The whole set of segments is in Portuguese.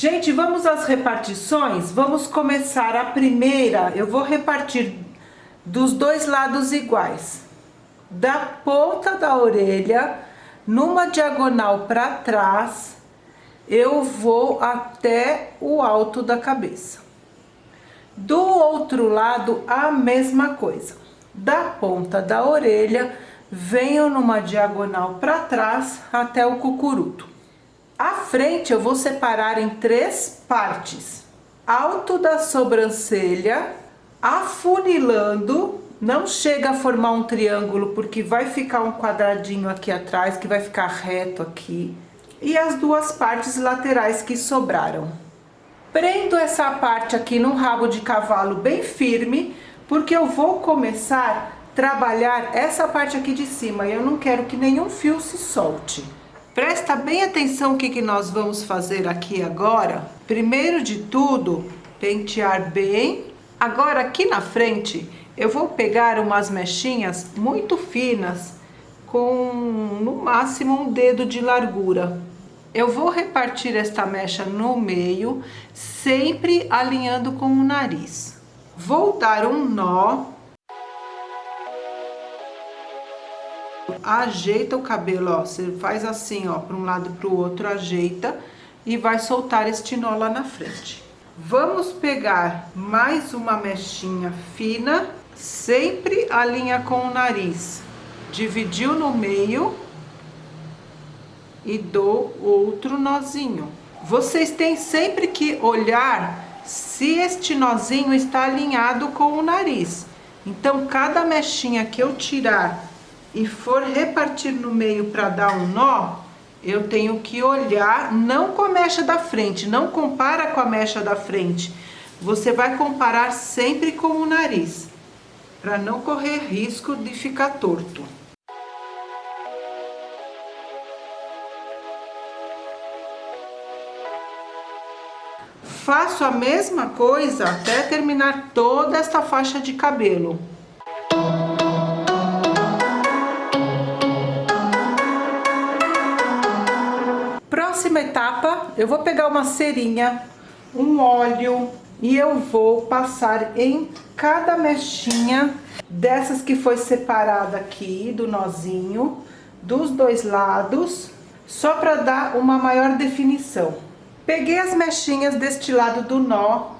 Gente, vamos às repartições? Vamos começar a primeira, eu vou repartir dos dois lados iguais. Da ponta da orelha, numa diagonal para trás, eu vou até o alto da cabeça. Do outro lado, a mesma coisa. Da ponta da orelha, venho numa diagonal para trás até o cucuruto. A frente eu vou separar em três partes. Alto da sobrancelha, afunilando, não chega a formar um triângulo porque vai ficar um quadradinho aqui atrás que vai ficar reto aqui. E as duas partes laterais que sobraram. Prendo essa parte aqui no rabo de cavalo bem firme, porque eu vou começar a trabalhar essa parte aqui de cima e eu não quero que nenhum fio se solte. Presta bem atenção o que, que nós vamos fazer aqui agora. Primeiro de tudo, pentear bem. Agora aqui na frente, eu vou pegar umas mechinhas muito finas, com no máximo um dedo de largura. Eu vou repartir esta mecha no meio, sempre alinhando com o nariz. Vou dar um nó ajeita o cabelo, ó, você faz assim, ó, para um lado para o outro, ajeita e vai soltar este nó lá na frente. Vamos pegar mais uma mechinha fina, sempre alinha com o nariz. Dividiu no meio e dou outro nozinho. Vocês têm sempre que olhar se este nozinho está alinhado com o nariz. Então, cada mechinha que eu tirar e for repartir no meio para dar um nó, eu tenho que olhar, não com a mecha da frente, não compara com a mecha da frente. Você vai comparar sempre com o nariz, para não correr risco de ficar torto. Faço a mesma coisa até terminar toda esta faixa de cabelo. Próxima etapa, eu vou pegar uma cerinha, um óleo e eu vou passar em cada mechinha dessas que foi separada aqui do nozinho, dos dois lados, só para dar uma maior definição. Peguei as mechinhas deste lado do nó,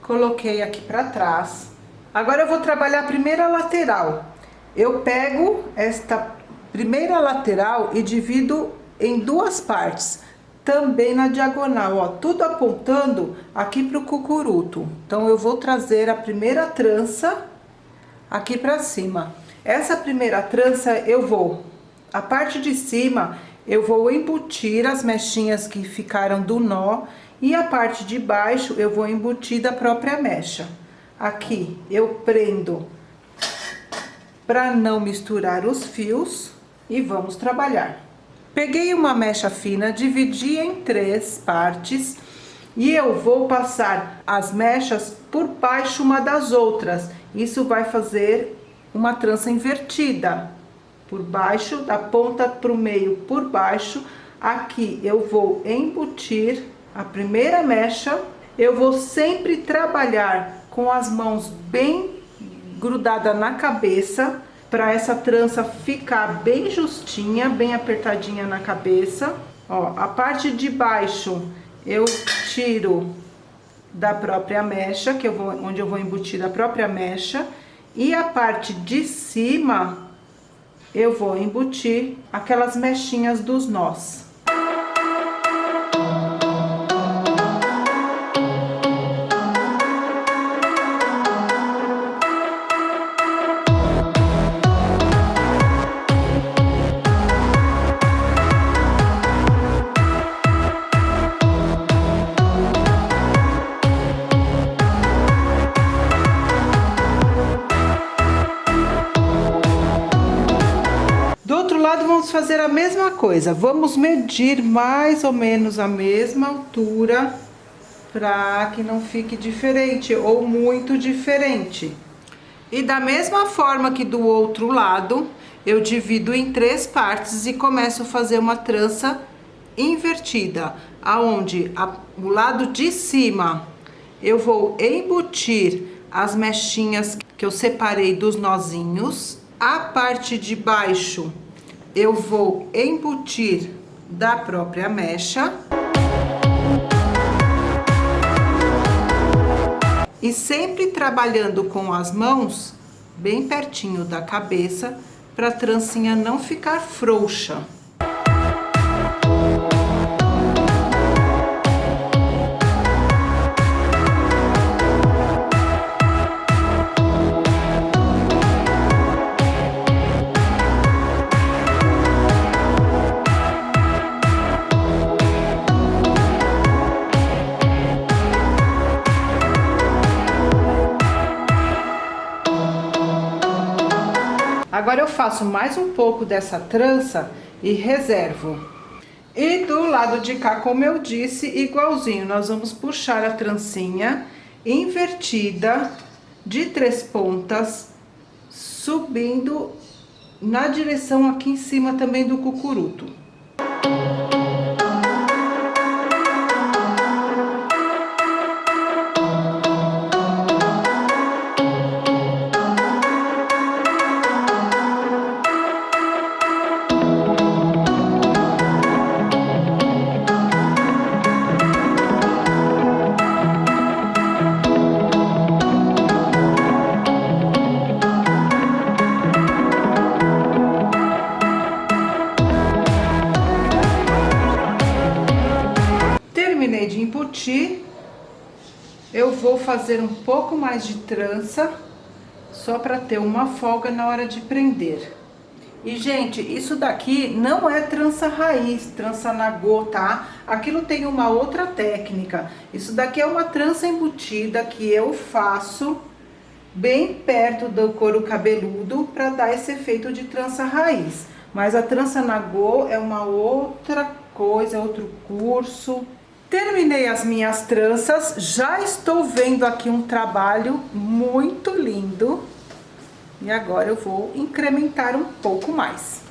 coloquei aqui para trás. Agora eu vou trabalhar a primeira lateral. Eu pego esta primeira lateral e divido em duas partes também na diagonal, ó, tudo apontando aqui pro cucuruto. Então, eu vou trazer a primeira trança aqui pra cima. Essa primeira trança eu vou, a parte de cima, eu vou embutir as mechinhas que ficaram do nó e a parte de baixo eu vou embutir da própria mecha. Aqui eu prendo para não misturar os fios e vamos trabalhar. Peguei uma mecha fina, dividi em três partes e eu vou passar as mechas por baixo uma das outras. Isso vai fazer uma trança invertida. Por baixo, da ponta para o meio por baixo. Aqui eu vou embutir a primeira mecha. Eu vou sempre trabalhar com as mãos bem grudada na cabeça para essa trança ficar bem justinha, bem apertadinha na cabeça. Ó, a parte de baixo eu tiro da própria mecha, que eu vou, onde eu vou embutir da própria mecha, e a parte de cima eu vou embutir aquelas mechinhas dos nós. Vamos fazer a mesma coisa. Vamos medir mais ou menos a mesma altura para que não fique diferente ou muito diferente. E da mesma forma que do outro lado, eu divido em três partes e começo a fazer uma trança invertida, aonde a, o lado de cima eu vou embutir as mechinhas que eu separei dos nozinhos. A parte de baixo eu vou embutir da própria mecha. E sempre trabalhando com as mãos bem pertinho da cabeça, para a trancinha não ficar frouxa. Agora eu faço mais um pouco dessa trança e reservo. E do lado de cá, como eu disse, igualzinho, nós vamos puxar a trancinha invertida de três pontas, subindo na direção aqui em cima também do cucuruto. Fazer um pouco mais de trança, só para ter uma folga na hora de prender. E, gente, isso daqui não é trança raiz, trança nagô, tá? Aquilo tem uma outra técnica. Isso daqui é uma trança embutida que eu faço bem perto do couro cabeludo para dar esse efeito de trança raiz. Mas a trança nagô é uma outra coisa, é outro curso. Terminei as minhas tranças, já estou vendo aqui um trabalho muito lindo. E agora eu vou incrementar um pouco mais.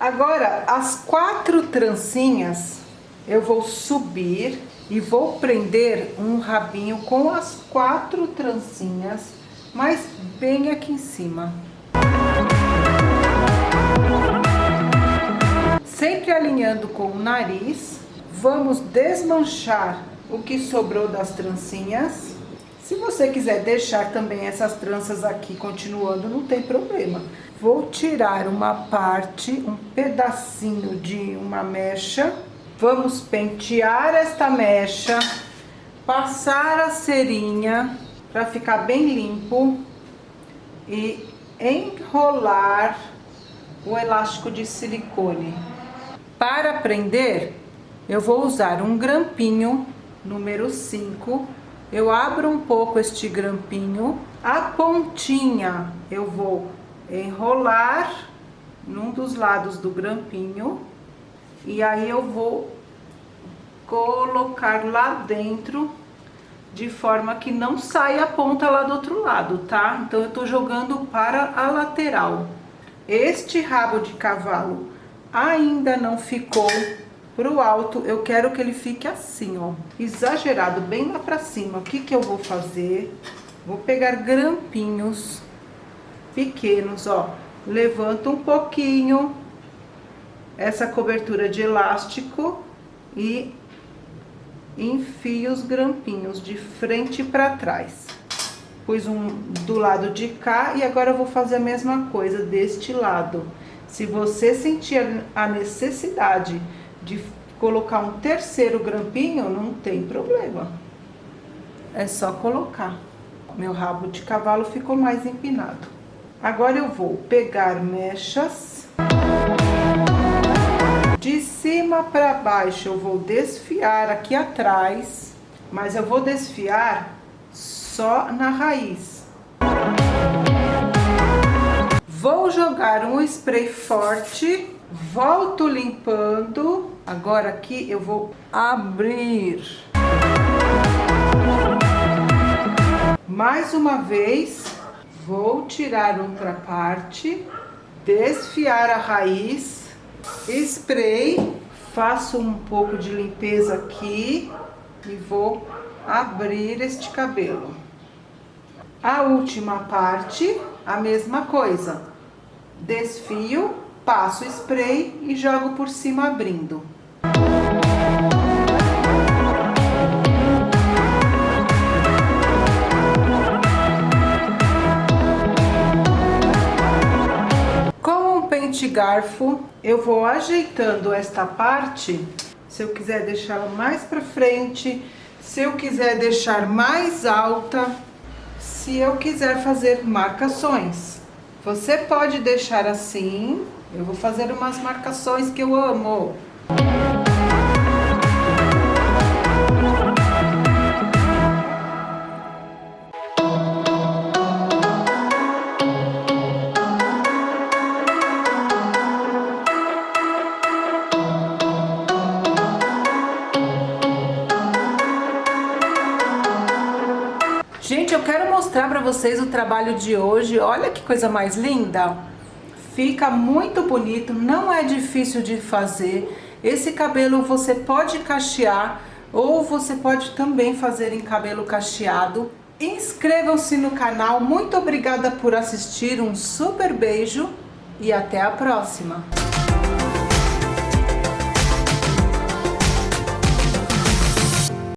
Agora, as quatro trancinhas, eu vou subir e vou prender um rabinho com as quatro trancinhas, mas bem aqui em cima. Sempre alinhando com o nariz Vamos desmanchar o que sobrou das trancinhas. Se você quiser deixar também essas tranças aqui continuando, não tem problema. Vou tirar uma parte, um pedacinho de uma mecha. Vamos pentear esta mecha, passar a cerinha para ficar bem limpo e enrolar o elástico de silicone. Para prender, eu vou usar um grampinho número 5. Eu abro um pouco este grampinho. A pontinha eu vou enrolar num dos lados do grampinho. E aí eu vou colocar lá dentro de forma que não saia a ponta lá do outro lado, tá? Então, eu tô jogando para a lateral. Este rabo de cavalo ainda não ficou Pro alto, eu quero que ele fique assim, ó, exagerado, bem lá pra cima. O que que eu vou fazer? Vou pegar grampinhos pequenos, ó, levanto um pouquinho essa cobertura de elástico e enfio os grampinhos de frente para trás. Pus um do lado de cá e agora eu vou fazer a mesma coisa deste lado. Se você sentir a necessidade de colocar um terceiro grampinho, não tem problema. É só colocar. Meu rabo de cavalo ficou mais empinado. Agora eu vou pegar mechas. De cima para baixo eu vou desfiar aqui atrás, mas eu vou desfiar só na raiz. Vou jogar um spray forte volto limpando. Agora aqui eu vou abrir. Mais uma vez, vou tirar outra parte, desfiar a raiz, spray faço um pouco de limpeza aqui e vou abrir este cabelo. A última parte, a mesma coisa. Desfio, passo spray e jogo por cima abrindo. Com um pente garfo, eu vou ajeitando esta parte, se eu quiser deixá-la mais para frente, se eu quiser deixar mais alta, se eu quiser fazer marcações. Você pode deixar assim, eu vou fazer umas marcações que eu amo. Gente, eu quero mostrar para vocês o trabalho de hoje. Olha que coisa mais linda. Fica muito bonito, não é difícil de fazer. Esse cabelo você pode cachear ou você pode também fazer em cabelo cacheado. Inscrevam-se no canal. Muito obrigada por assistir. Um super beijo e até a próxima.